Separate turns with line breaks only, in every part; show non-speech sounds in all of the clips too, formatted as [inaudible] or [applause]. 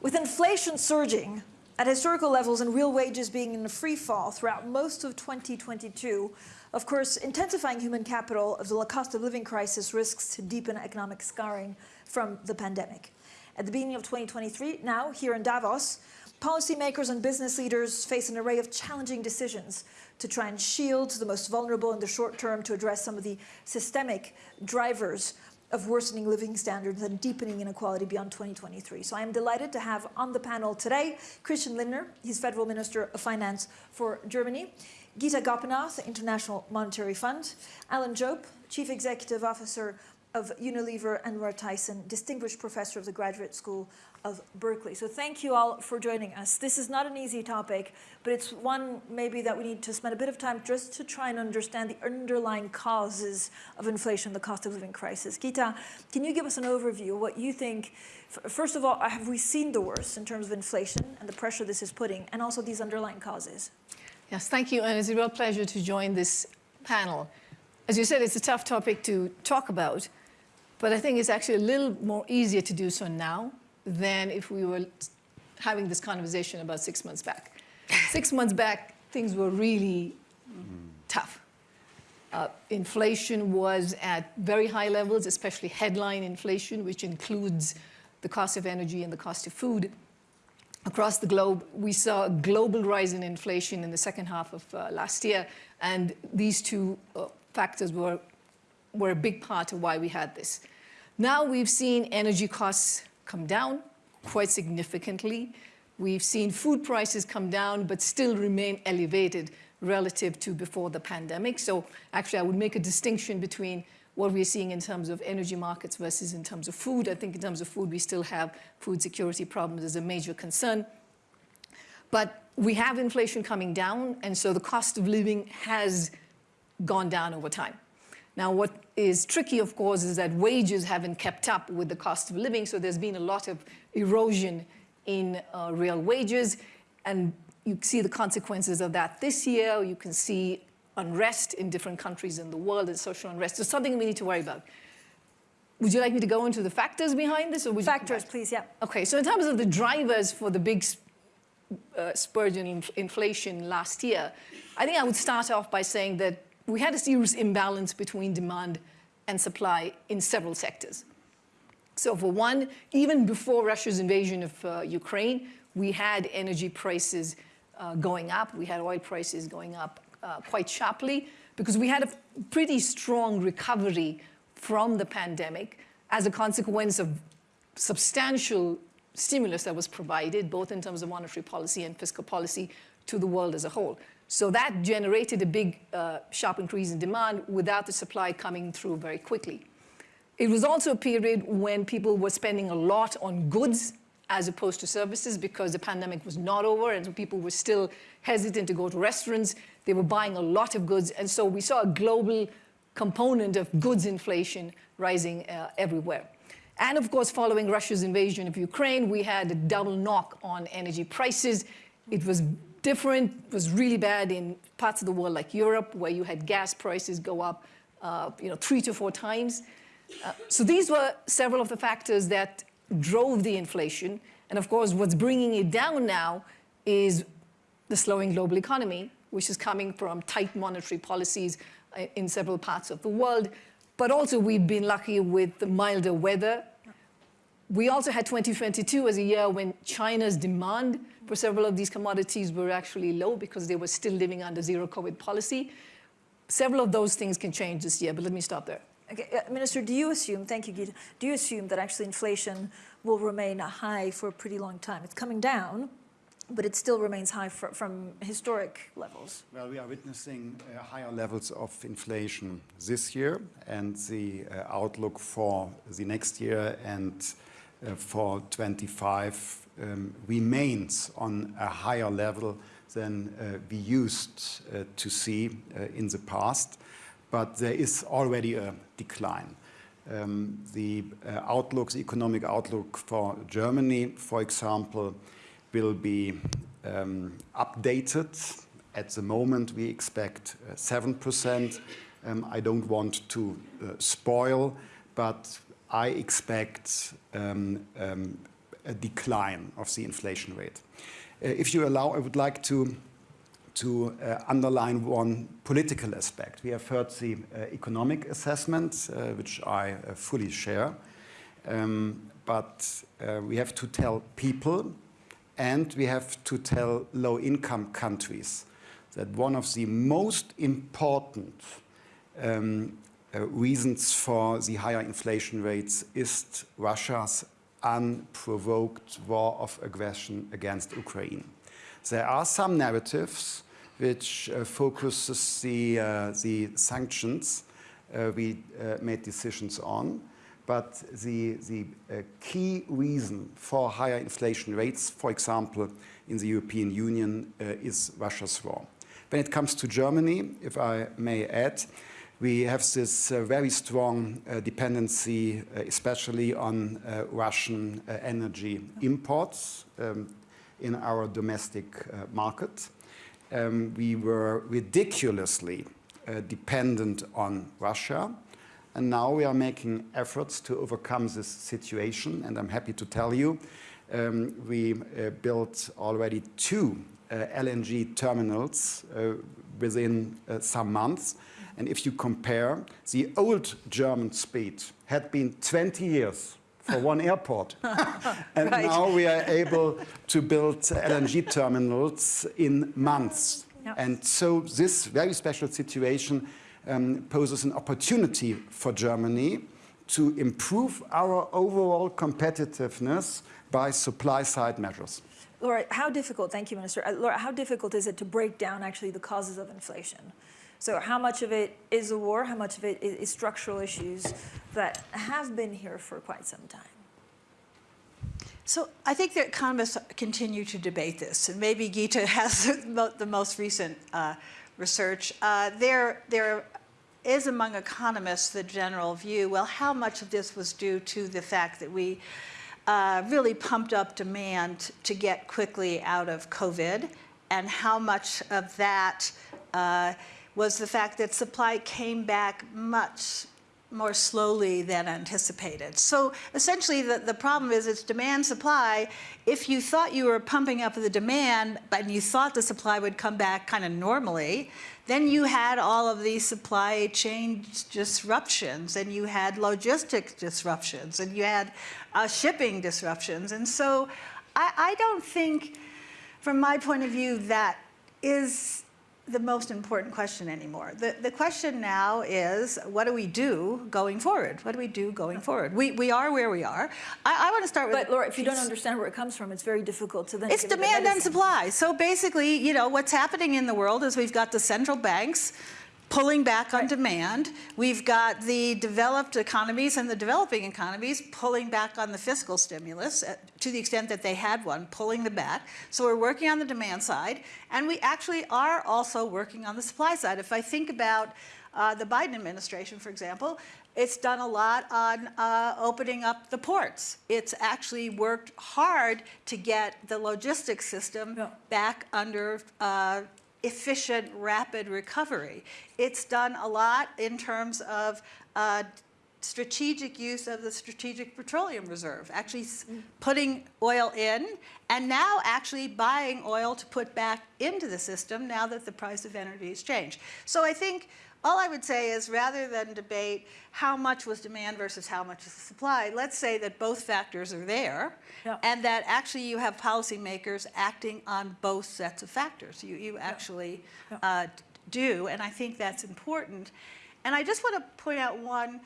With inflation surging at historical levels and real wages being in a free fall throughout most of 2022, of course, intensifying human capital of the cost of living crisis risks to deepen economic scarring from the pandemic. At the beginning of 2023, now here in Davos, policymakers and business leaders face an array of challenging decisions to try and shield the most vulnerable in the short term to address some of the systemic drivers of worsening living standards and deepening inequality beyond 2023. So I am delighted to have on the panel today Christian Lindner, he's Federal Minister of Finance for Germany, Gita Gopinath, International Monetary Fund, Alan Jope, Chief Executive Officer of Unilever, and Laura Tyson, Distinguished Professor of the Graduate School of Berkeley. So thank you all for joining us. This is not an easy topic, but it's one maybe that we need to spend a bit of time just to try and understand the underlying causes of inflation, the cost of living crisis. Gita, can you give us an overview of what you think, first of all, uh, have we seen the worst in terms of inflation and the pressure this is putting, and also these underlying causes?
Yes, thank you, and it's a real pleasure to join this panel. As you said, it's a tough topic to talk about, but I think it's actually a little more easier to do so now than if we were having this conversation about six months back. six months back, things were really tough. Uh, inflation was at very high levels, especially headline inflation, which includes the cost of energy and the cost of food. Across the globe, we saw a global rise in inflation in the second half of uh, last year, and these two uh, factors were, were a big part of why we had this. Now we've seen energy costs come down quite significantly. We've seen food prices come down, but still remain elevated relative to before the pandemic. So actually, I would make a distinction between what we're seeing in terms of energy markets versus in terms of food. I think in terms of food, we still have food security problems as a major concern. But we have inflation coming down, and so the cost of living has gone down over time. Now, what is tricky, of course, is that wages haven't kept up with the cost of living, so there's been a lot of erosion in uh, real wages, and you see the consequences of that this year. You can see unrest in different countries in the world and social unrest. So something we need to worry about. Would you like me to go into the factors behind this? Or would
factors, you, please, yeah.
Okay, so in terms of the drivers for the big uh, spurge in inflation last year, I think I would start off by saying that we had a serious imbalance between demand and supply in several sectors. So for one, even before Russia's invasion of uh, Ukraine, we had energy prices uh, going up. We had oil prices going up uh, quite sharply because we had a pretty strong recovery from the pandemic as a consequence of substantial stimulus that was provided, both in terms of monetary policy and fiscal policy to the world as a whole. So that generated a big uh, sharp increase in demand without the supply coming through very quickly. It was also a period when people were spending a lot on goods as opposed to services because the pandemic was not over and people were still hesitant to go to restaurants. They were buying a lot of goods. And so we saw a global component of goods inflation rising uh, everywhere. And of course, following Russia's invasion of Ukraine, we had a double knock on energy prices. It was different, was really bad in parts of the world like Europe, where you had gas prices go up uh, you know, three to four times. Uh, so these were several of the factors that drove the inflation. And of course, what's bringing it down now is the slowing global economy, which is coming from tight monetary policies uh, in several parts of the world. But also we've been lucky with the milder weather. We also had 2022 as a year when China's demand for several of these commodities were actually low because they were still living under zero COVID policy. Several of those things can change this year, but let me stop there.
Okay, uh, Minister, do you assume, thank you, Gita, do you assume that actually inflation will remain high for a pretty long time? It's coming down, but it still remains high for, from historic levels.
Well, we are witnessing uh, higher levels of inflation this year, and the uh, outlook for the next year and for 25 um, remains on a higher level than uh, we used uh, to see uh, in the past, but there is already a decline. Um, the uh, outlook, the economic outlook for Germany, for example, will be um, updated. At the moment, we expect 7%. Uh, um, I don't want to uh, spoil, but I expect um, um, a decline of the inflation rate. Uh, if you allow, I would like to to uh, underline one political aspect. We have heard the uh, economic assessment, uh, which I uh, fully share, um, but uh, we have to tell people and we have to tell low-income countries that one of the most important um, reasons for the higher inflation rates is Russia's unprovoked war of aggression against Ukraine. There are some narratives which uh, focuses the, uh, the sanctions uh, we uh, made decisions on. But the, the uh, key reason for higher inflation rates, for example, in the European Union, uh, is Russia's war. When it comes to Germany, if I may add, we have this uh, very strong uh, dependency, uh, especially on uh, Russian uh, energy imports um, in our domestic uh, market. Um, we were ridiculously dependent on Russia. And now we are making efforts to overcome this situation. And I'm happy to tell you, um, we built already two LNG terminals within some months. And if you compare, the old German speed had been 20 years for one airport. [laughs] and
Right.
now we are able to build LNG terminals in months.
Yeah.
And so this very special situation um, poses an opportunity for Germany to improve our overall competitiveness by supply side measures.
Laura, how difficult, thank you, Minister. Uh, Laura, how difficult is it to break down actually the causes of inflation? So how much of it is a war, how much of it is, structural issues that have been here for quite some time?
So I think that economists continue to debate this, and maybe Gita [laughs] has the the most recent uh, research. Uh, there, there is among economists the general view, well, how much of this was due to the fact that we uh, really pumped up demand to get quickly out of COVID, and how much of that uh, was the fact that supply came back much more slowly than anticipated. So essentially the, the problem is it's demand supply. If you thought you were pumping up the demand and you thought the supply would come back kind of normally, then you had all of these supply chain disruptions and you had logistic disruptions and you had uh, shipping disruptions. And so I, I don't think, from my point of view, that is the most important question anymore. The, the question now is, what do we do going forward? What do we do going forward? We, we are where we are. I, I want to start with...
But Laura, if you don't understand where it comes from, it's very difficult to then
It's
give it a
demand and supply. So basically, you know, what's happening in the world is we've got the central banks pulling back on demand. We've got the developed economies and the developing economies pulling back on the fiscal stimulus uh, to the extent that they had one, pulling them back. So we're working on the demand side, and we actually are also working on the supply side. If I think about uh, the Biden administration, for example, it's done a lot on uh, opening up the ports. It's actually worked hard to get the logistics system
Yeah.
back under uh, efficient, rapid recovery. It's done a lot in terms of uh, strategic use of the Strategic Petroleum Reserve, actually putting oil in and now actually buying oil to put back into the system now that the price of energy has changed. So I think all I would say is rather than debate how much was demand versus how much is supply, let's say that both factors are there
Yeah.
and that actually you have policymakers acting on both sets of factors. You, you actually
Yeah.
uh, do, and I think that's important. And I just want to point out one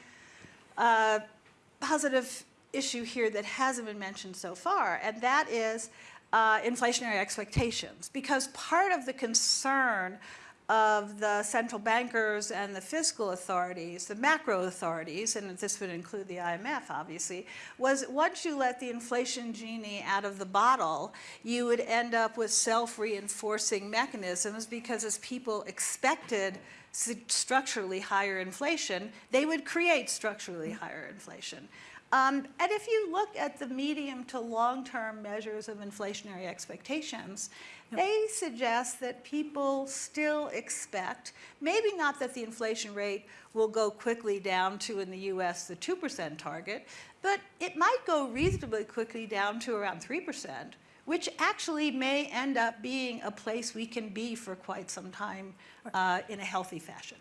uh, positive issue here that hasn't been mentioned so far, and that is uh, inflationary expectations. Because part of the concern of the central bankers and the fiscal authorities, the macro authorities, and this would include the IMF, obviously, was once you let the inflation genie out of the bottle, you would end up with self-reinforcing mechanisms because as people expected structurally higher inflation, they would create structurally higher inflation. Um, and if you look at the medium to long-term measures of inflationary expectations, they suggest that people still expect, maybe not that the inflation rate will go quickly down to, in the US, the 2% target, but it might go reasonably quickly down to around 3%, which actually may end up being a place we can be for quite some time uh, in a healthy fashion.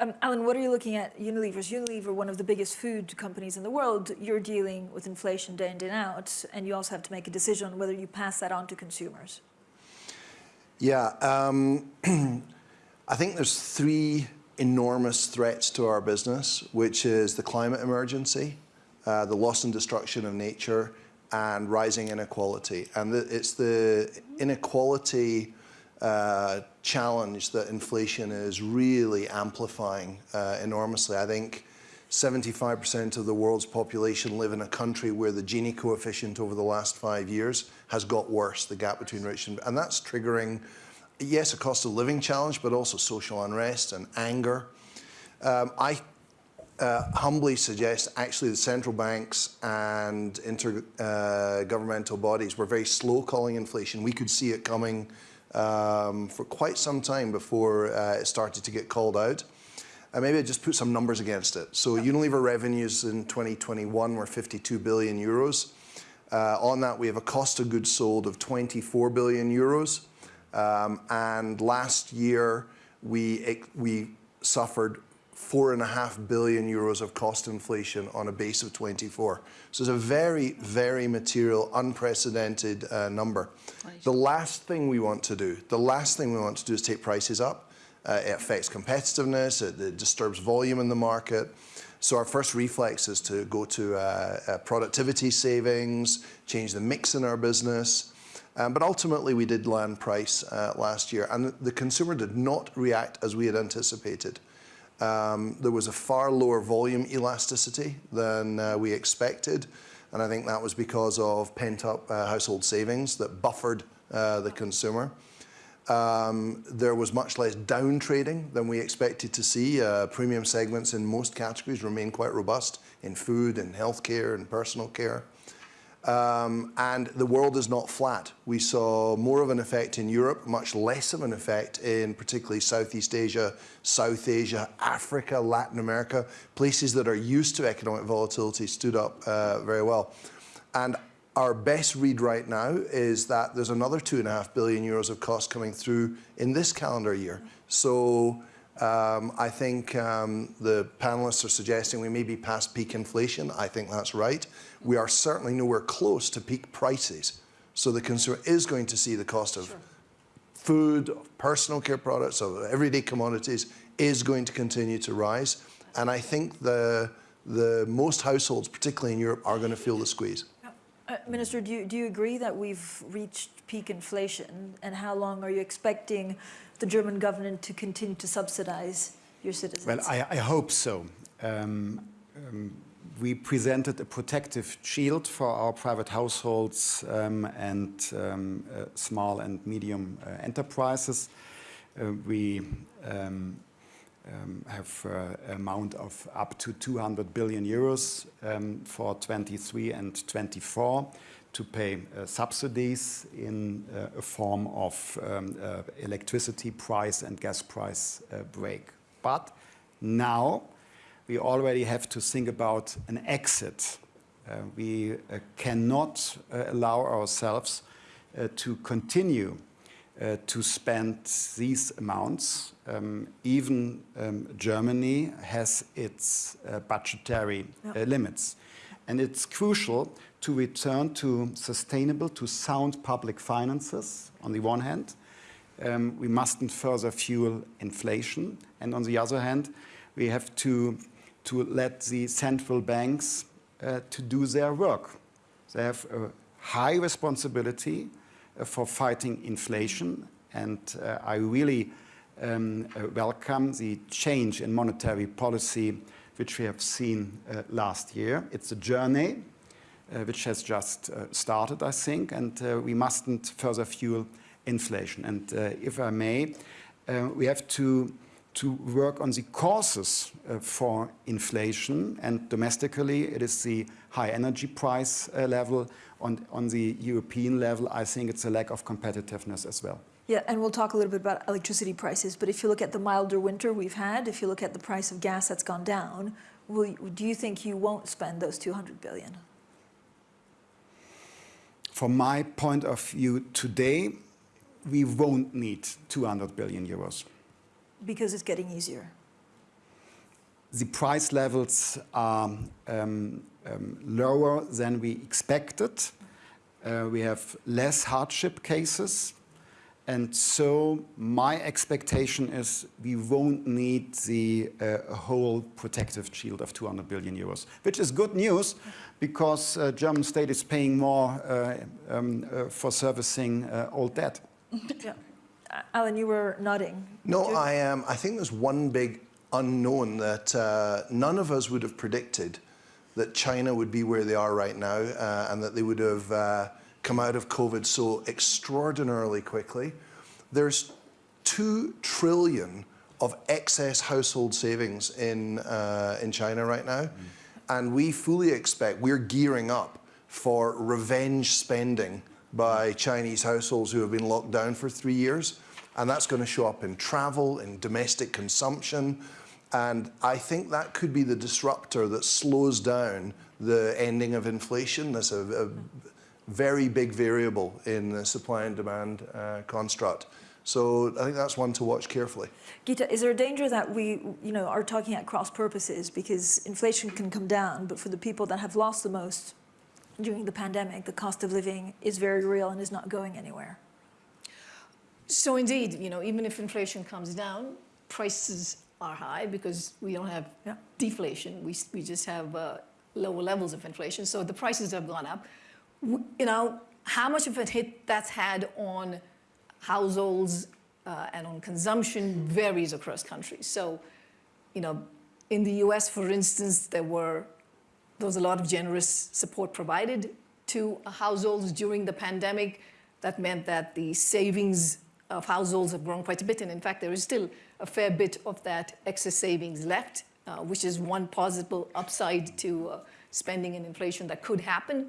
Um, Alan, what are you looking at Unilever's? Unilever, one of the biggest food companies in the world, you're dealing with inflation day in, day out, and you also have to make a decision on whether you pass that on to consumers.
Yeah, um, [clears throat] I think there's three enormous threats to our business, which is the climate emergency, uh, the loss and destruction of nature, and rising inequality. And the, it's the inequality uh, challenge that inflation is really amplifying uh, enormously. I think 75% of the world's population live in a country where the Gini coefficient over the last five years has got worse, the gap between rich and, and that's triggering, yes, a cost of living challenge, but also social unrest and anger. Um, I uh, humbly suggest actually the central banks and intergovernmental uh, bodies were very slow calling inflation. We could see it coming um, for quite some time before uh, it started to get called out. Uh, maybe I just put some numbers against it. So Unilever revenues in 2021 were 52 billion euros. Uh, on that, we have a cost of goods sold of 24 billion euros. Um, and last year, we, we suffered four and a half billion euros of cost inflation on a base of 24. So it's a very, very material, unprecedented uh, number. The last thing we want to do, the last thing we want to do is take prices up. Uh, it affects competitiveness, it, it, disturbs volume in the market. So our first reflex is to go to uh, uh productivity savings, change the mix in our business. Um, but ultimately, we did land price uh, last year, and the consumer did not react as we had anticipated. Um, there was a far lower volume elasticity than uh, we expected. And I think that was because of pent-up uh, household savings that buffered uh, the consumer. Um, there was much less down trading than we expected to see. Uh, premium segments in most categories remain quite robust in food and healthcare and personal care. Um, and the world is not flat. We saw more of an effect in Europe, much less of an effect in particularly Southeast Asia, South Asia, Africa, Latin America. Places that are used to economic volatility stood up uh, very well. And our best read right now is that there's another two and a half billion euros of cost coming through in this calendar year. So um, I think um, the panelists are suggesting we may be past peak inflation. I think that's right. We are certainly nowhere close to peak prices. So the consumer is going to see the cost of sure. food, of personal care products, of everyday commodities is going to continue to rise. And I think the, the most households, particularly in Europe, are going to feel the squeeze.
Uh, Minister, do you, do you agree that we've reached peak inflation? And how long are you expecting the German government to continue to subsidize your citizens?
Well, I, I hope so. Um, um, we presented a protective shield for our private households um, and um, uh, small and medium uh, enterprises. Uh, we um, um, have an uh, amount of up to 200 billion euros for 23 and 24 to pay uh, subsidies in uh, a form of um, electricity price and gas price break. But now we already have to think about an exit. Uh, we uh, cannot allow ourselves to continue to spend these amounts. Um, even um, Germany has its budgetary yep. limits. And it's crucial to return to sustainable, to sound public finances on the one hand. Um, we mustn't further fuel inflation. And on the other hand, we have to, to let the central banks uh, to do their work. They have a high responsibility uh, for fighting inflation. And uh, I really um, uh, welcome the change in monetary policy which we have seen uh, last year. It's a journey uh, which has just started, I think, and we mustn't further fuel inflation. And if I may, we have to to work on the causes uh, for inflation. And domestically, it is the high energy price uh, level. On, on the European level, I think it's a lack of competitiveness as well.
Yeah, and we'll talk a little bit about electricity prices, but if you look at the milder winter we've had, if you look at the price of gas that's gone down, will, do you think you won't spend those 200 billion?
From my point of view today, we won't need 200 billion euros.
Because it's getting easier.
The price levels are um, um, lower than we expected. Uh, we have less hardship cases. And so my expectation is we won't need the uh, whole protective shield of 200 billion euros, which is good news because uh, German state is paying more uh, um, uh, for servicing uh, old debt. [laughs]
yeah. Alan, you were nodding.
No, I, um, I think there's one big unknown that uh, none of us would have predicted that China would be where they are right now uh, and that they would have uh, come out of COVID so extraordinarily quickly. There's two trillion of excess household savings in, uh, in China right now. Mm. And we fully expect, we're gearing up for revenge spending by Chinese households who have been locked down for three years. And that's going to show up in travel, in domestic consumption. And I think that could be the disruptor that slows down the ending of inflation. That's a, a very big variable in the supply and demand uh, construct. So I think that's one to watch carefully.
Gita, is there a danger that we you know, are talking at cross purposes because inflation can come down, but for the people that have lost the most during the pandemic, the cost of living is very real and is not going anywhere?
So indeed, you know, even if inflation comes down, prices are high because we don't have yeah. deflation. We, we just have uh, lower levels of inflation. So the prices have gone up. You know, how much of a hit that's had on households uh, and on consumption varies across countries. So, you know, in the US, for instance, there were there was a lot of generous support provided to households during the pandemic. That meant that the savings of households have grown quite a bit. And in fact, there is still a fair bit of that excess savings left, uh, which is one possible upside to uh, spending and inflation that could happen.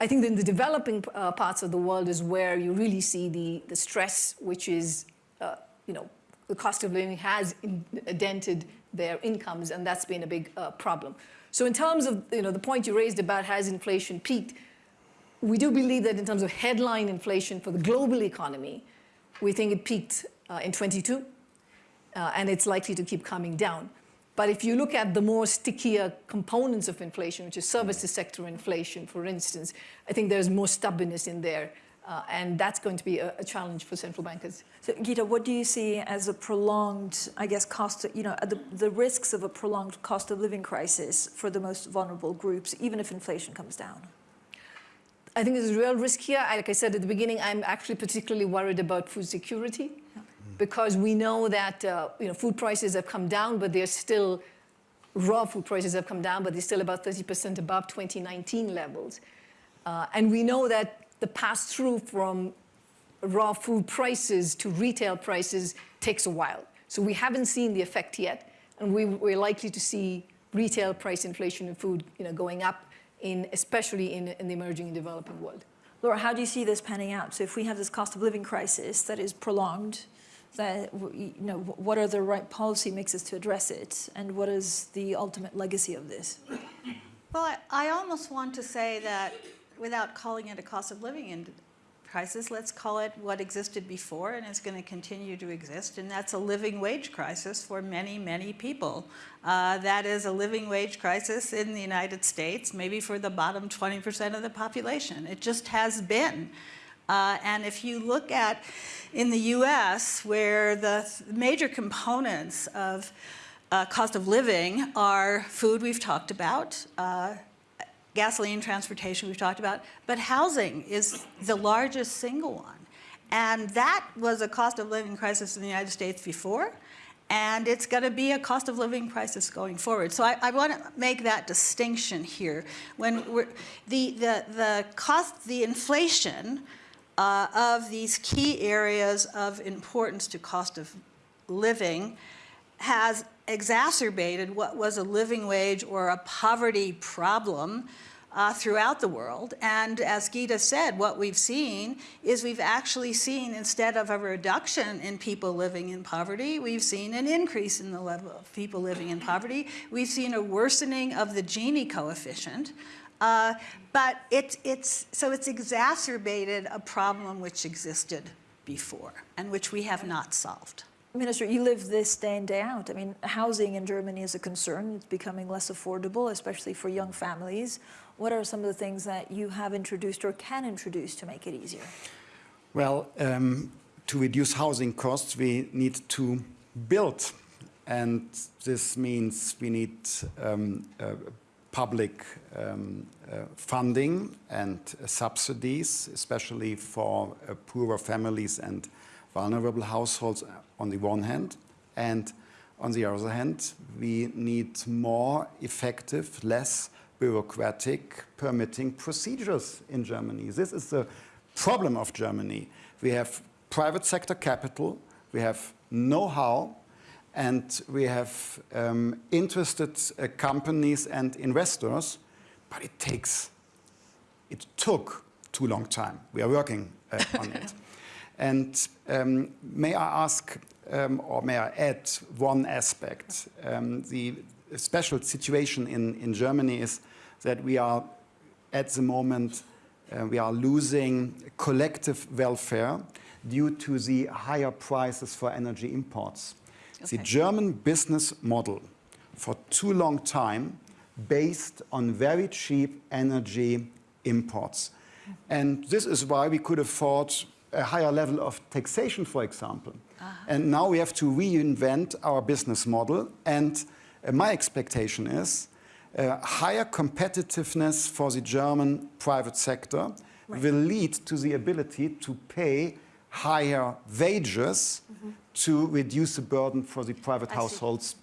I think in the developing uh, parts of the world is where you really see the, the stress, which is, uh, you know, the cost of living has dented their incomes, and that's been a big uh, problem. So in terms of, you know, the point you raised about has inflation peaked, we do believe that in terms of headline inflation for the global economy, we think it peaked uh, in 22, uh, and it's likely to keep coming down. But if you look at the more stickier components of inflation, which is services sector inflation, for instance, I think there's more stubbornness in there. Uh, and that's going to be a, a, challenge for central bankers.
So, Gita, what do you see as a prolonged, I guess, cost, you know, the, the risks of a prolonged cost of living crisis for the most vulnerable groups, even if inflation comes down?
I think there's a real risk here. Like I said at the beginning, I'm actually particularly worried about food security because we know that uh, you know, food prices have come down, but they're still, raw food prices have come down, but they're still about 30% above 2019 levels. Uh, and we know that the pass-through from raw food prices to retail prices takes a while. So we haven't seen the effect yet, and we, we're likely to see retail price inflation in food you know, going up, in, especially in, in the emerging and developing world.
Laura, how do you see this panning out? So if we have this cost of living crisis that is prolonged, that, you know, what are the right policy mixes to address it, and what is the ultimate legacy of this?
Well, I, I almost want to say that without calling it a cost of living crisis, let's call it what existed before and is going to continue to exist, and that's a living wage crisis for many, many people. Uh, that is a living wage crisis in the United States, maybe for the bottom 20% of the population. It just has been. Uh, and if you look at in the US, where the major components of uh, cost of living are food we've talked about, uh, gasoline, transportation we've talked about, but housing is the largest single one. And that was a cost of living crisis in the United States before, and it's going to be a cost of living crisis going forward. So I, I want to make that distinction here. When we're, the, the, the cost, the inflation uh, of these key areas of importance to cost of living has exacerbated what was a living wage or a poverty problem uh, throughout the world. And as Gita said, what we've seen is we've actually seen, instead of a reduction in people living in poverty, we've seen an increase in the level of people living in poverty. We've seen a worsening of the Gini coefficient. Uh, but it's, it's, so it's exacerbated a problem which existed before and which we have not solved.
Minister, you live this day in, day out. I mean, housing in Germany is a concern. It's becoming less affordable, especially for young families. What are some of the things that you have introduced or can introduce to make it easier?
Well, um, to reduce housing costs, we need to build. And this means we need um, uh, public um, uh, funding and uh, subsidies, especially for uh, poorer families and vulnerable households on the one hand. And on the other hand, we need more effective, less bureaucratic permitting procedures in Germany. This is the problem of Germany. We have private sector capital, we have know-how, and we have um, interested uh, companies and investors, but it takes, it took too long time. We are working uh, on it. [laughs] And um, may I ask, um, or may I add one aspect? Um, the special situation in, in Germany is that we are, at the moment, uh, we are losing collective welfare due to the higher prices for energy imports. The German business model for too long time based on very cheap energy imports. And this is why we could afford a higher level of taxation, for example. And now we have to reinvent our business model. And uh, my expectation is uh, higher competitiveness for the German private sector will lead to the ability to pay higher wages to reduce the burden for the private households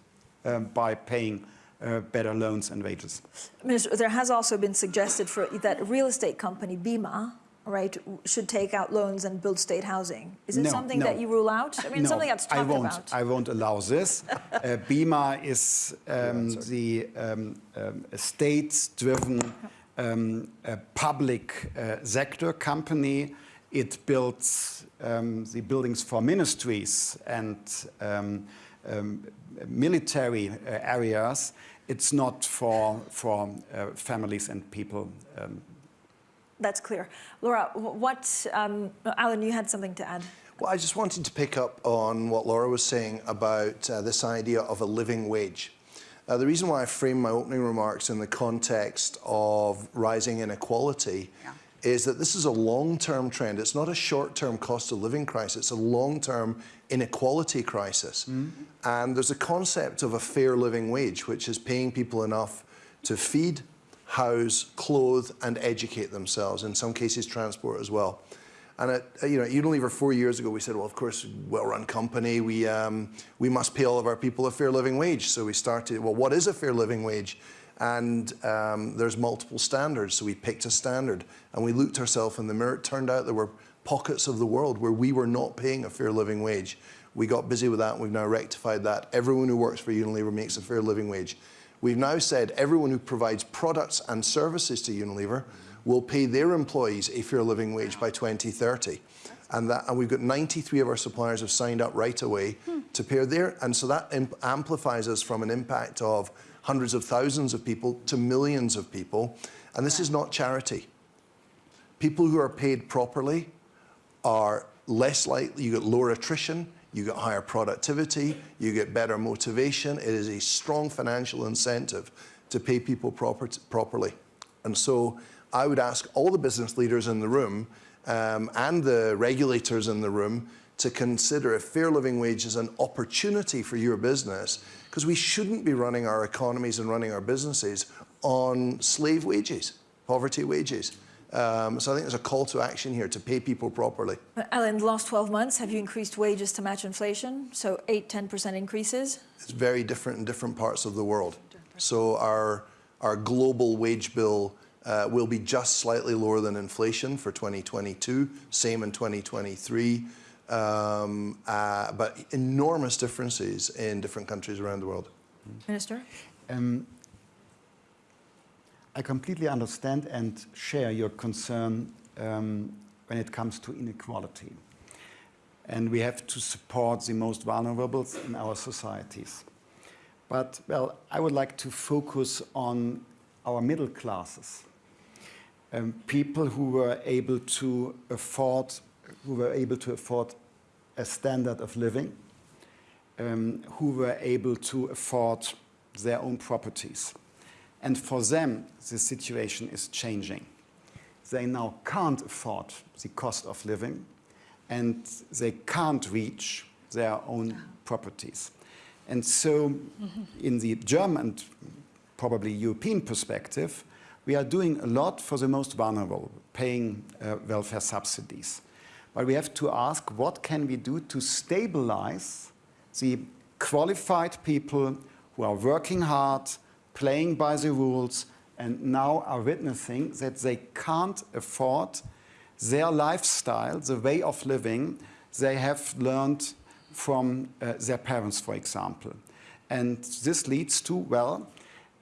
um, by paying uh, better loans and wages.
Minister, there has also been suggested for that real estate company BIMA, right, should take out loans and build state housing. Is it
No,
something
no.
that you rule out? I mean,
no,
something that's talked I
won't,
about.
I won't allow this. [laughs] uh, BIMA is um, the um, um, state-driven um, public uh, sector company. It builds um, the buildings for ministries and um, um, military uh, areas. It's not for, for uh, families and people um,
That's clear. Laura, what, um, Alan, you had something to add.
Well, I just wanted to pick up on what Laura was saying about uh, this idea of a living wage. Uh, the reason why I framed my opening remarks in the context of rising inequality
Yeah.
is that this is a long-term trend. It's not a short-term cost of living crisis. It's a long-term inequality crisis. And there's a concept of a fair living wage, which is paying people enough to feed, house, clothe, and educate themselves. In some cases, transport as well. And at, uh, you know, Unilever four years ago, we said, well, of course, well-run company, we, um, we must pay all of our people a fair living wage. So we started, well, what is a fair living wage? And um, there's multiple standards. So we picked a standard and we looked ourselves in the mirror. It turned out there were pockets of the world where we were not paying a fair living wage. We got busy with that and we've now rectified that. Everyone who works for Unilever makes a fair living wage. We've now said everyone who provides products and services to Unilever will pay their employees a fair living wage by 2030. And, that, and we've got 93 of our suppliers have signed up right away to pay their, and so that amplifies us from an impact of hundreds of thousands of people to millions of people. And this is not charity. People who are paid properly are less likely, you get lower attrition, you get higher productivity, you get better motivation. It is a strong financial incentive to pay people proper, properly. And so I would ask all the business leaders in the room um, and the regulators in the room to consider a fair living wage as an opportunity for your business because we shouldn't be running our economies and running our businesses on slave wages, poverty wages. Um, so I think there's a call to action here to pay people properly.
But Alan, the last 12 months, have you increased wages to match inflation? So 8, 10% increases?
It's very different in different parts of the world. So our, our global wage bill uh, will be just slightly lower than inflation for 2022, same in 2023. um, uh, but enormous differences in different countries around the world.
Minister?
Um, I completely understand and share your concern um, when it comes to inequality. And we have to support the most vulnerable in our societies. But, well, I would like to focus on our middle classes. Um, people who were able to afford, who were able to afford a standard of living, um, who were able to afford their own properties. And for them, the situation is changing. They now can't afford the cost of living and they can't reach their own properties. And so, in the German and probably European perspective, we are doing a lot for the most vulnerable, paying uh, welfare subsidies. But we have to ask what can we do to stabilize the qualified people who are working hard, playing by the rules, and now are witnessing that they can't afford their lifestyle, the way of living they have learned from uh, their parents, for example. And this leads to, well,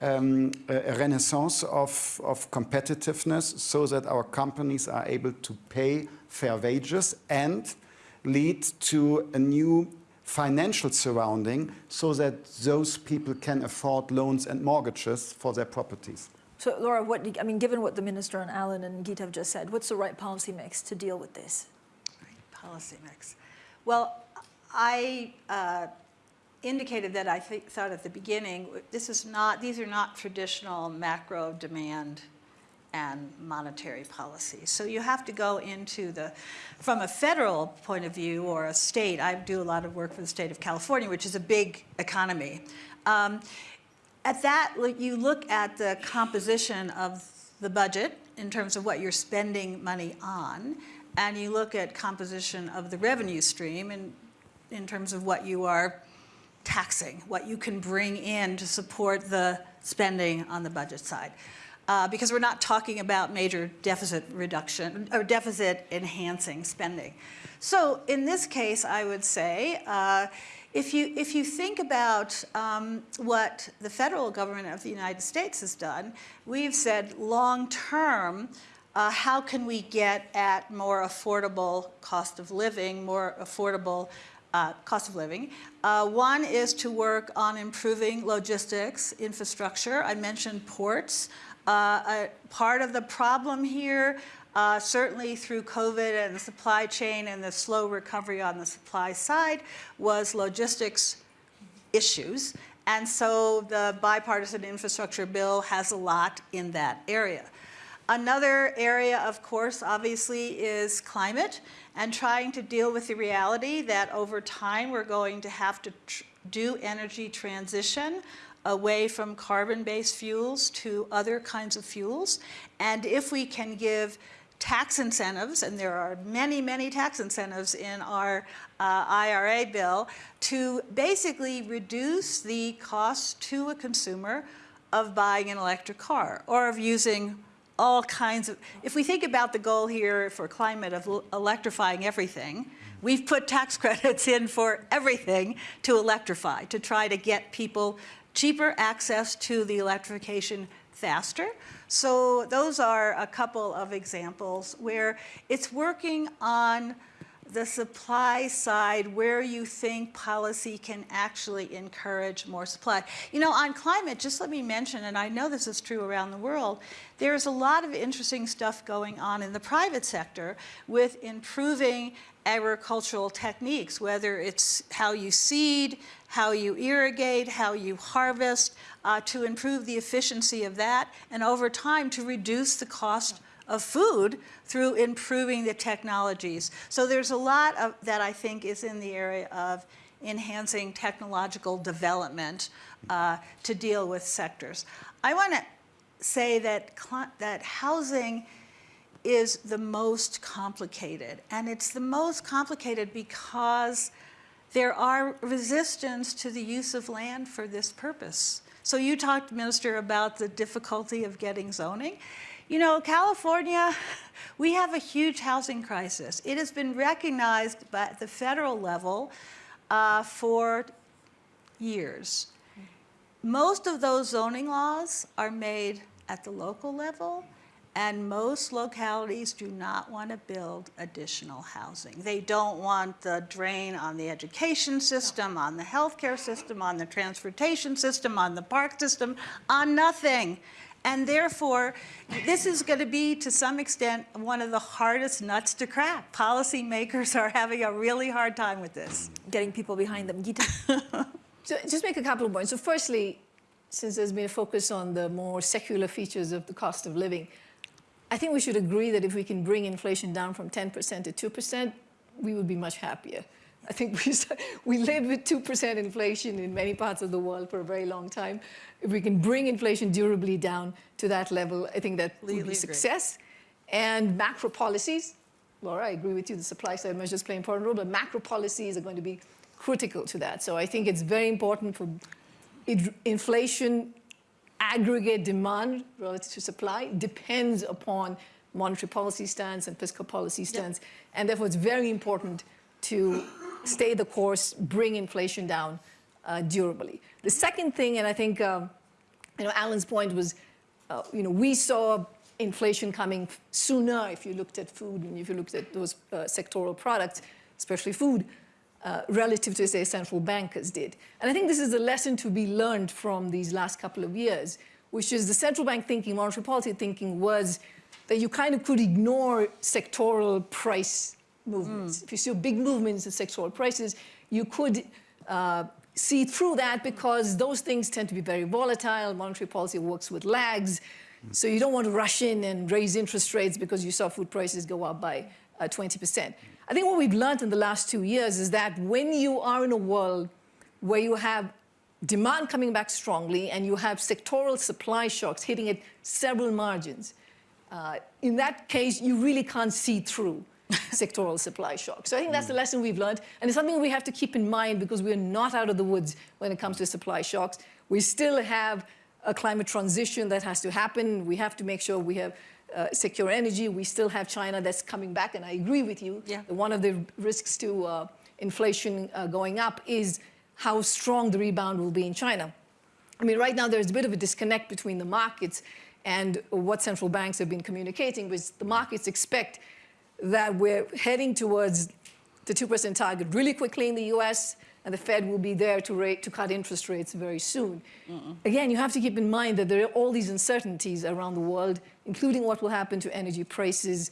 um, a renaissance of, of competitiveness so that our companies are able to pay fair wages and lead to a new financial surrounding so that those people can afford loans and mortgages for their properties.
So, Laura, what, I mean, given what the Minister and Alan and Gita have just said, what's the right policy mix to deal with this?
Right policy mix. Well, I uh, indicated that I th thought at the beginning, this is not, these are not traditional macro demand and monetary policy. So you have to go into the, from a federal point of view or a state, I do a lot of work for the state of California, which is a big economy. Um, at that, you look at the composition of the budget in terms of what you're spending money on, and you look at composition of the revenue stream in, in terms of what you are taxing, what you can bring in to support the spending on the budget side. Uh, because we're not talking about major deficit reduction or deficit enhancing spending. So in this case, I would say, uh, if you, if you think about um, what the federal government of the United States has done, we've said long term, uh, how can we get at more affordable cost of living, more affordable uh, cost of living. Uh, one is to work on improving logistics infrastructure. I mentioned ports. Uh, part of the problem here uh, certainly through COVID and the supply chain and the slow recovery on the supply side was logistics issues. And so the bipartisan infrastructure bill has a lot in that area. Another area, of course, obviously, is climate and trying to deal with the reality that over time we're going to have to do energy transition away from carbon-based fuels to other kinds of fuels. And if we can give tax incentives, and there are many, many tax incentives in our uh, IRA bill, to basically reduce the cost to a consumer of buying an electric car or of using all kinds of, if we think about the goal here for climate of electrifying everything, we've put tax [laughs] credits in for everything to electrify, to try to get people cheaper access to the electrification faster. So those are a couple of examples where it's working on the supply side where you think policy can actually encourage more supply. You know, on climate, just let me mention, and I know this is true around the world, there's a lot of interesting stuff going on in the private sector with improving agricultural techniques, whether it's how you seed, how you irrigate, how you harvest, uh, to improve the efficiency of that, and over time to reduce the cost of food through improving the technologies. So there's a lot of that I think is in the area of enhancing technological development uh, to deal with sectors. I want to say that, that housing is the most complicated. And it's the most complicated because there are resistance to the use of land for this purpose. So you talked, Minister, about the difficulty of getting zoning. You know, California, we have a huge housing crisis. It has been recognized by the federal level uh, for years. Most of those zoning laws are made at the local level, and most localities do not want to build additional housing. They don't want the drain on the education system, on the healthcare system, on the transportation system, on the park system, on nothing. And therefore, this is going to be, to some extent, one of the hardest nuts to crack. Policymakers are having a really hard time with this.
Getting people behind them. Gita? [laughs]
So just make a couple of points. So firstly, since there's been a focus on the more secular features of the cost of living, I think we should agree that if we can bring inflation down from 10% to 2%, we would be much happier. I think we, we live with 2% inflation in many parts of the world for a very long time. If we can bring inflation durably down to that level, I think that would
Completely
be
agree.
success. And macro policies, Laura, I agree with you, the supply side measures play an important role, but macro policies are going to be critical to that. So I think it's very important for inflation aggregate demand relative to supply depends upon monetary policy stance and fiscal policy stance. And therefore, it's very important to stay the course, bring inflation down uh, durably. The second thing, and I think, um, you know, Alan's point was, uh, you know, we saw inflation coming sooner if you looked at food and if you looked at those uh, sectoral products, especially food, uh, relative to, say, central bankers did. And I think this is a lesson to be learned from these last couple of years, which is the central bank thinking, monetary policy thinking was that you kind of could ignore sectoral price movements. If you see big movements in sectoral prices, you could uh, see through that because those things tend to be very volatile. Monetary policy works with lags. So you don't want to rush in and raise interest rates because you saw food prices go up by uh, 20%. I think what we've learned in the last two years is that when you are in a world where you have demand coming back strongly and you have sectoral supply shocks hitting at several margins, uh, in that case, you really can't see through [laughs] sectoral supply shocks. So I think that's the lesson we've learned. And it's something we have to keep in mind because we're not out of the woods when it comes to supply shocks. We still have a climate transition that has to happen. We have to make sure we have uh, secure energy. We still have China that's coming back. And I agree with you.
Yeah.
that One of the risks to uh, inflation uh, going up is how strong the rebound will be in China. I mean, right now there's a bit of a disconnect between the markets and what central banks have been communicating, which the markets expect that we're heading towards the 2% target really quickly in the US, and the Fed will be there to, rate, to cut interest rates very soon. Again, you have to keep in mind that there are all these uncertainties around the world, including what will happen to energy prices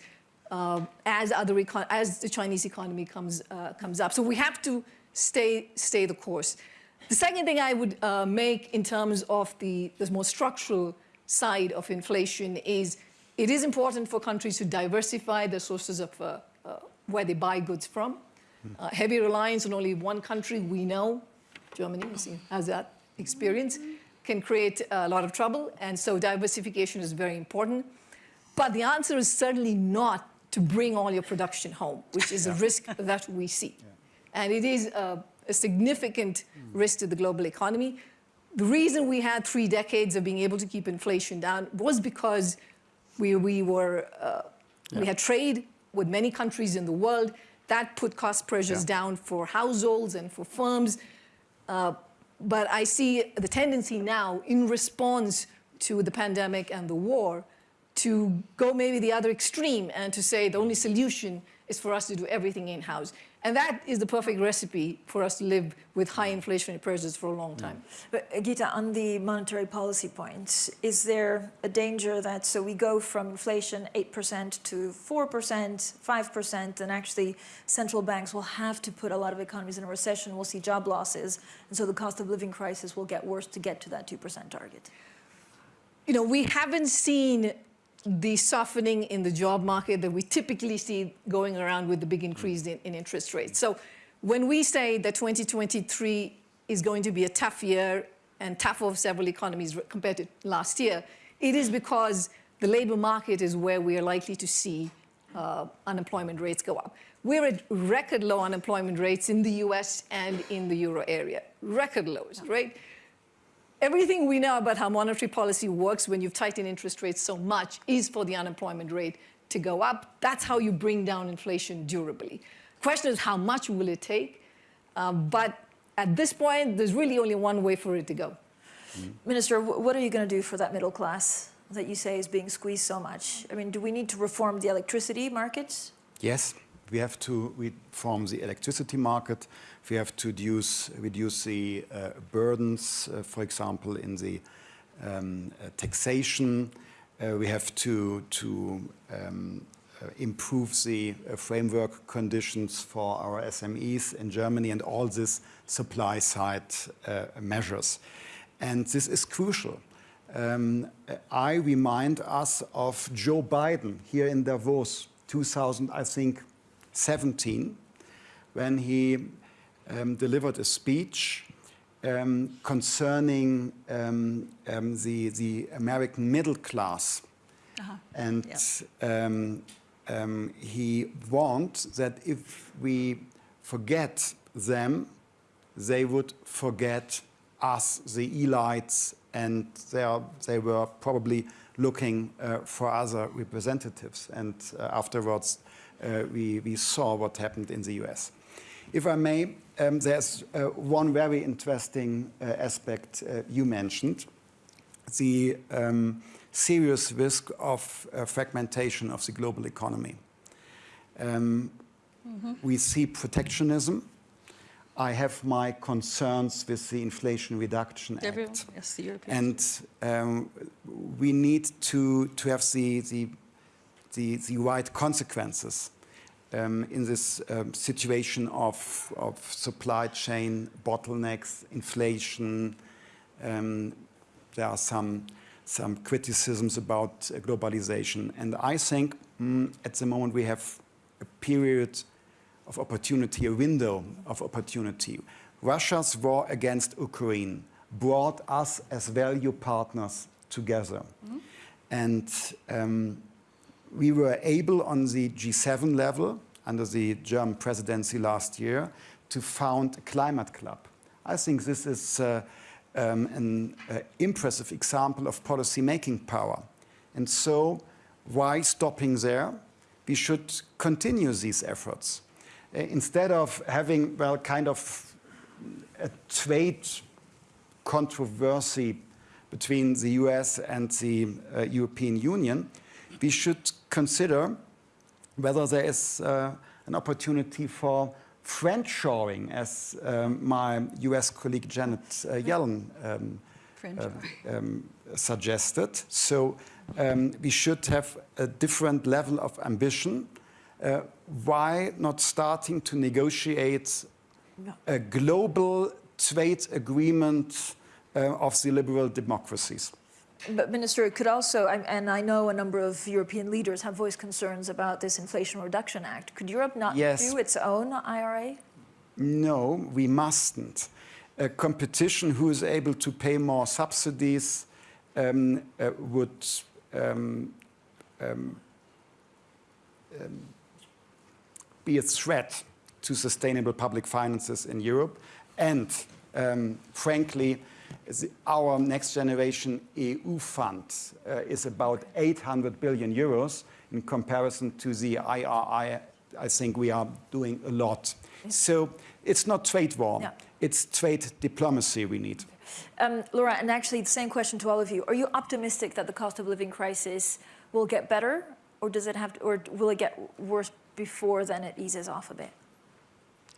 uh, as, other as the Chinese economy comes, uh, comes up. So we have to stay, stay the course. The second thing I would uh, make in terms of the, the more structural side of inflation is it is important for countries to diversify their sources of uh, uh, where they buy goods from. Uh, heavy reliance on only one country, we know, Germany has that experience, can create a lot of trouble. And so diversification is very important. But the answer is certainly not to bring all your production home, which is a risk that we see. And it is a, a significant risk to the global economy. The reason we had three decades of being able to keep inflation down was because we, we were, uh, we had trade with many countries in the world. That put cost pressures
Yeah.
down for households and for firms. Uh, but I see the tendency now in response to the pandemic and the war to go maybe the other extreme and to say the only solution is for us to do everything in-house. And that is the perfect recipe for us to live with high inflationary pressures for a long mm. time.
But Gita, on the monetary policy point, is there a danger that so we go from inflation 8% to 4%, 5%, and actually central banks will have to put a lot of economies in a recession, we'll see job losses, and so the cost of living crisis will get worse to get to that 2% target?
You know, we haven't seen the softening in the job market that we typically see going around with the big increase in, in interest rates. So when we say that 2023 is going to be a tough year and tough for several economies compared to last year, it is because the labor market is where we are likely to see uh, unemployment rates go up. We're at record low unemployment rates in the US and in the euro area, record lows, right? Everything we know about how monetary policy works when you've tightened interest rates so much is for the unemployment rate to go up. That's how you bring down inflation durably. Question is how much will it take? Um, but at this point, there's really only one way for it to go.
Minister, what are you going to do for that middle class that you say is being squeezed so much? I mean, do we need to reform the electricity markets?
Yes, we have to reform the electricity market. We have to reduce, reduce the uh, burdens, uh, for example, in the um, uh, taxation. Uh, we have to, to um, uh, improve the uh, framework conditions for our SMEs in Germany and all these supply side measures. And this is crucial. Um, I remind us of Joe Biden here in Davos, 2000, I think, 17, when he um, delivered a speech um, concerning um, um, the, the American middle class. And um, um, he warned that if we forget them, they would forget us, the elites, and they, are, they were probably looking uh, for other representatives. And uh, afterwards, uh, we, we saw what happened in the US. If I may, um, there's uh, one very interesting uh, aspect uh, you mentioned the um, serious risk of uh, fragmentation of the global economy. Um, We see protectionism. I have my concerns with the Inflation Reduction
Everyone,
Act.
yes, the European.
And um, we need to, to have the, the, the, the right consequences um, in this um, situation of, of supply chain bottlenecks, inflation. Um, there are some, some criticisms about uh, globalization. And I think mm, at the moment we have a period of opportunity, a window of opportunity. Russia's war against Ukraine brought us as value partners together. And um, we were able on the G7 level, under the German presidency last year, to found a climate club. I think this is uh, um, an uh, impressive example of policy making power. And so, why stopping there? We should continue these efforts. Uh, instead of having, well, kind of a trade controversy between the US and the uh, European Union, we should consider whether there is uh, an opportunity for friendshoring, as um, my US colleague Janet uh, Yellen um, uh, um, suggested. So um, we should have a different level of ambition. Uh, why not starting to negotiate a global trade agreement uh, of the liberal democracies?
But Minister, it could also, and I know a number of European leaders have voiced concerns about this Inflation Reduction Act. Could Europe not
Yes.
do its own IRA?
No, we mustn't. A competition who is able to pay more subsidies um, uh, would um, um, um, be a threat to sustainable public finances in Europe. And um, frankly, the- our next generation EU fund uh, is about 800 billion euros in comparison to the IRI. I think we are doing a lot. So it's not trade war,
Yeah.
it's trade diplomacy we need.
Um, Laura, and actually the same question to all of you. Are you optimistic that the cost of living crisis will get better or does it have to, or will it get worse before then it eases off a bit?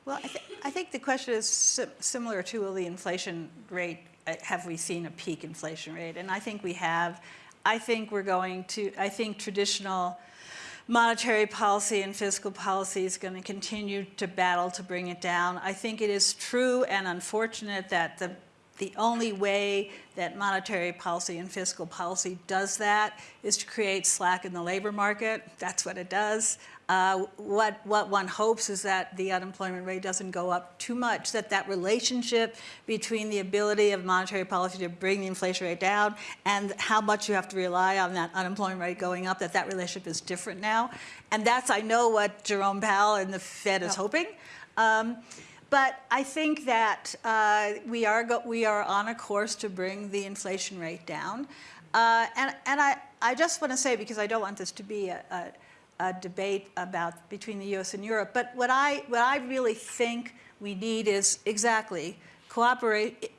Well, I, th- I think the question is si- similar to will the inflation rate, uh, have we seen a peak inflation rate? And I think we have. I think we're going to, I think traditional monetary policy and fiscal policy is going to continue to battle to bring it down. I think it is true and unfortunate that the the only way that monetary policy and fiscal policy does that is to create slack in the labor market. That's what it does. Uh, what, what one hopes is that the unemployment rate doesn't go up too much, that that relationship between the ability of monetary policy to bring the inflation rate down and how much you have to rely on that unemployment rate going up, that that relationship is different now. And that's, I know, what Jerome Powell and the Fed is hoping. Um, but I think that uh, we, are go- we are on a course to bring the inflation rate down. Uh, and and I, I just want to say, because I don't want this to be a, a, a debate about between the US and Europe, but what I, what I really think we need is exactly cooperate.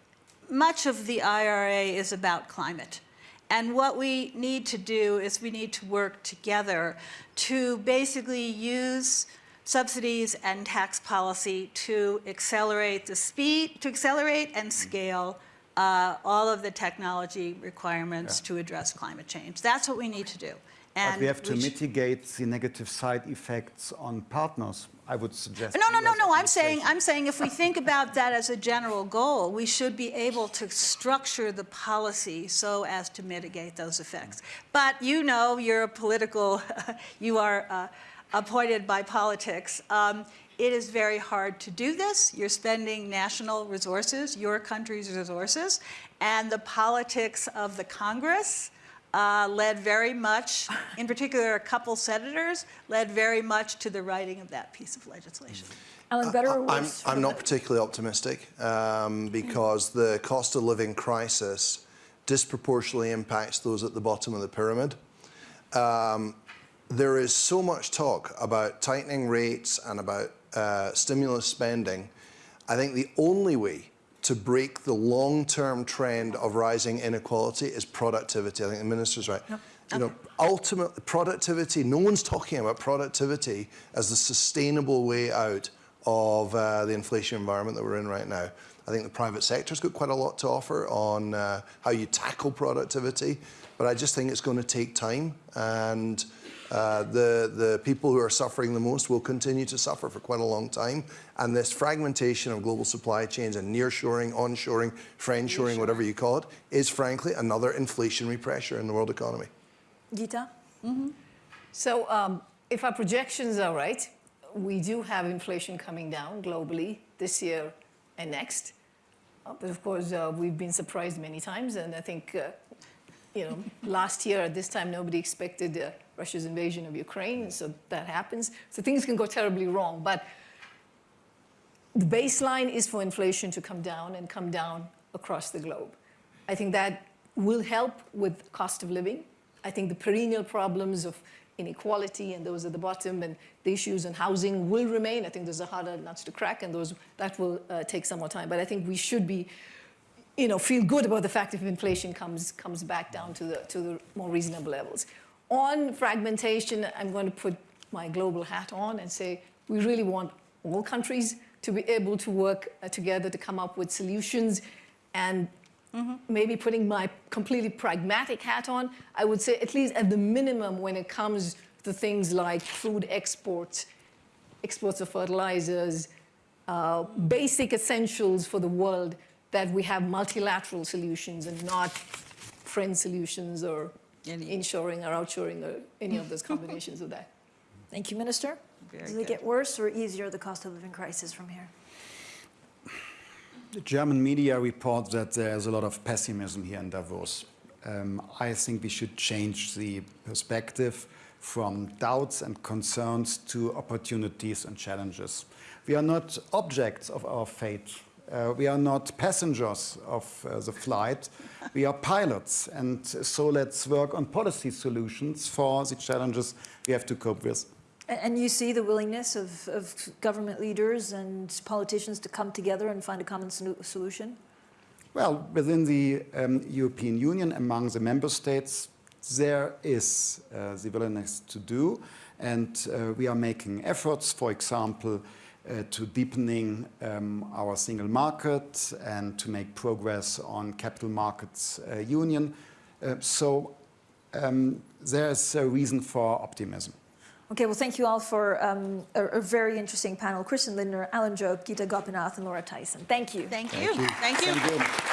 Much of the IRA is about climate. And what we need to do is we need to work together to basically use subsidies and tax policy to accelerate the speed, to accelerate and scale uh, all of the technology requirements to address climate change. That's what we need to do.
But we have to mitigate the negative side effects on partners, I would suggest.
No, no, no, no. I'm saying. I'm saying if we think about that as a general goal, we should be able to structure the policy so as to mitigate those effects. But you know, you're a political, [laughs] you are uh, appointed by politics. Um, it is very hard to do this. You're spending national resources, your country's resources, and the politics of the Congress uh, led very much, in particular, a couple senators, led very much to the writing of that piece of legislation.
Alan, better or
I'm. I'm not particularly optimistic um, because the cost of living crisis disproportionately impacts those at the bottom of the pyramid. Um, there is so much talk about tightening rates and about uh, stimulus spending. I think the only way to break the long-term trend of rising inequality is productivity. I think the minister's right. You know, ultimately, productivity. No one's talking about productivity as the sustainable way out of uh, the inflation environment that we're in right now. I think the private sector's got quite a lot to offer on uh, how you tackle productivity, but I just think it's going to take time and. Uh, the, the people who are suffering the most will continue to suffer for quite a long time. And this fragmentation of global supply chains and nearshoring, onshoring, friendshoring, whatever you call it, is frankly another inflationary pressure in the world economy.
Gita?
So um, if our projections are right, we do have inflation coming down globally this year and next. Uh, but of course, uh, we've been surprised many times, and I think, uh, you know, last year at this time, nobody expected uh, Russia's invasion of Ukraine, so that happens. So things can go terribly wrong, but the baseline is for inflation to come down and come down across the globe. I think that will help with cost of living. I think the perennial problems of inequality and those at the bottom and the issues in housing will remain. I think there's a harder nuts to crack and those that will uh, take some more time. But I think we should be, you know, feel good about the fact if inflation comes comes back down to the to the more reasonable levels. On fragmentation, I'm going to put my global hat on and say we really want all countries to be able to work uh, together to come up with solutions. And maybe putting my completely pragmatic hat on, I would say at least at the minimum when it comes to things like food exports, exports of fertilizers, uh, basic essentials for the world, that we have multilateral solutions and not friend solutions or
Any-
inshoring or outshoring or any of those combinations of that. [laughs]
Thank you, Minister.
Very
Does it
good.
get worse or easier, the cost of living crisis from here?
The German media report that there's a lot of pessimism here in Davos. Um, I think we should change the perspective from doubts and concerns to opportunities and challenges. We are not objects of our fate. Uh, we are not passengers of uh, the flight. We are pilots. And so let's work on policy solutions for the challenges we have to cope with.
And you see the willingness of, of government leaders and politicians to come together and find a common solution?
Well, within the um, European Union, among the member states, there is uh, the willingness to do, and uh, we are making efforts, for example, uh, to deepening um, our single market and to make progress on capital markets uh, union. Uh, so um, there is a reason for optimism.
Okay, well, thank you all for um, a, a very interesting panel. Christian Lindner, Alan Jope, Gita Gopinath, and Laura Tyson. Thank you.
Thank you. Thank you.
Thank you.